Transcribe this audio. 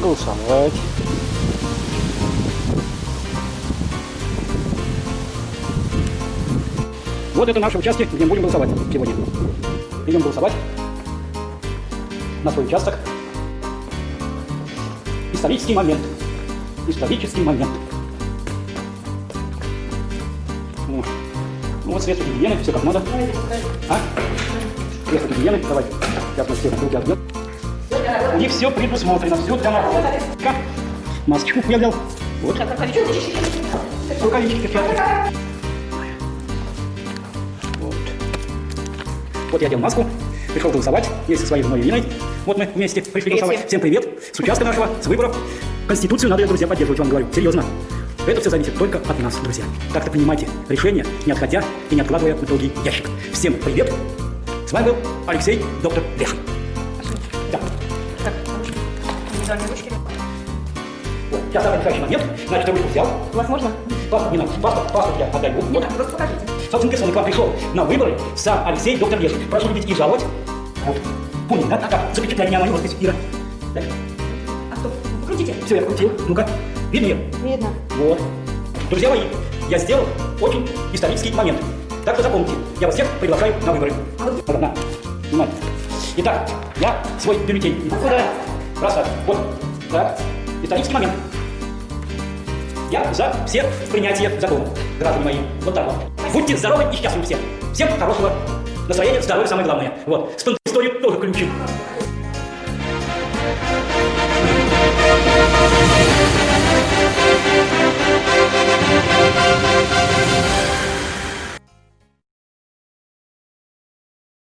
голосовать. Вот это наши участки, где мы будем голосовать сегодня. Идем голосовать на свой участок. Исторический момент. Исторический момент. Ну, ну вот средства гигиены, все как надо. А? Средства гигиены, давай. Мы все руки отбьем. Них все предусмотрено, все для народа. Как? Масочку я взял. Вот. Рукавички перчатки. Вот. Вот я одел маску, пришел голосовать, есть со своей женой Ириной. Вот мы вместе пришли Привет голосовать. всем. Привет. С участка нашего, с выборов. Конституцию надо, друзья, поддерживать, вам говорю. Серьезно. Это все зависит только от нас, друзья. Так-то принимайте решение, не отходя и не откладывая в долгий ящик. Всем привет. С вами был Алексей, доктор Лешин. Индивидуальные ручки. Вот. Сейчас самый решающий момент. Значит, ручку взял. У вас можно? Паспорт не надо. Паспорт, паспорт я отдаю. Не Вот. надо, просто покажите. Собственно, персона к вам пришел на выборы сам Алексей, доктор Лешин. Прошу любить и жаловать. Вот. Понял, да? Так, запечатляй меня мою роспись, Ира. Да? А кто? Покрутите. Все, я покрутил. Ну-ка. Видно ее? Видно. Вот. Друзья мои, я сделал очень исторический момент. Так что запомните, я вас всех приглашаю на выборы. А вот. Итак, я свой бюллетень. Куда? Так. Вот. Так. Исторический момент. Я за все принятие закона, граждане мои. Вот так вот. Будьте здоровы и счастливы все. Всем хорошего настроения, здоровья самое главное. Вот. С историю тоже ключик.